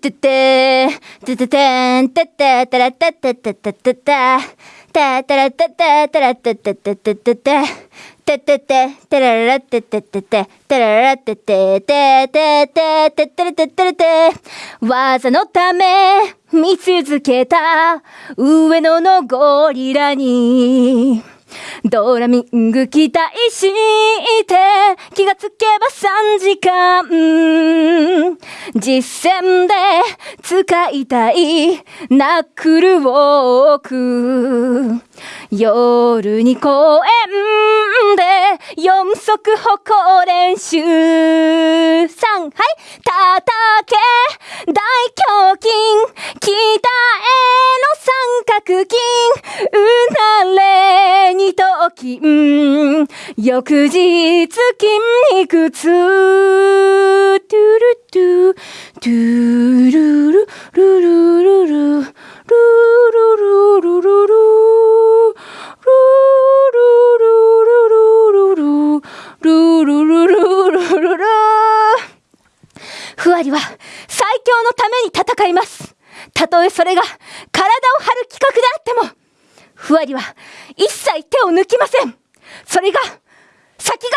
てて、てててん、てててらてててててて、ててらてててらてててててて、ててて、てららてててて、てららてててててててれててれて、技のため見続けた上野のゴリラに。ドラミング期待して気がつけば3時間実践で使いたいナックルウォーク。夜に公園で四足歩行練習。3はい叩け。大胸筋。北への三角筋。うなれ二頭筋翌日筋肉痛。ふわりは最強のために戦います。たとえそれが体を張る企画であっても、ふわりは一切手を抜きません。それが先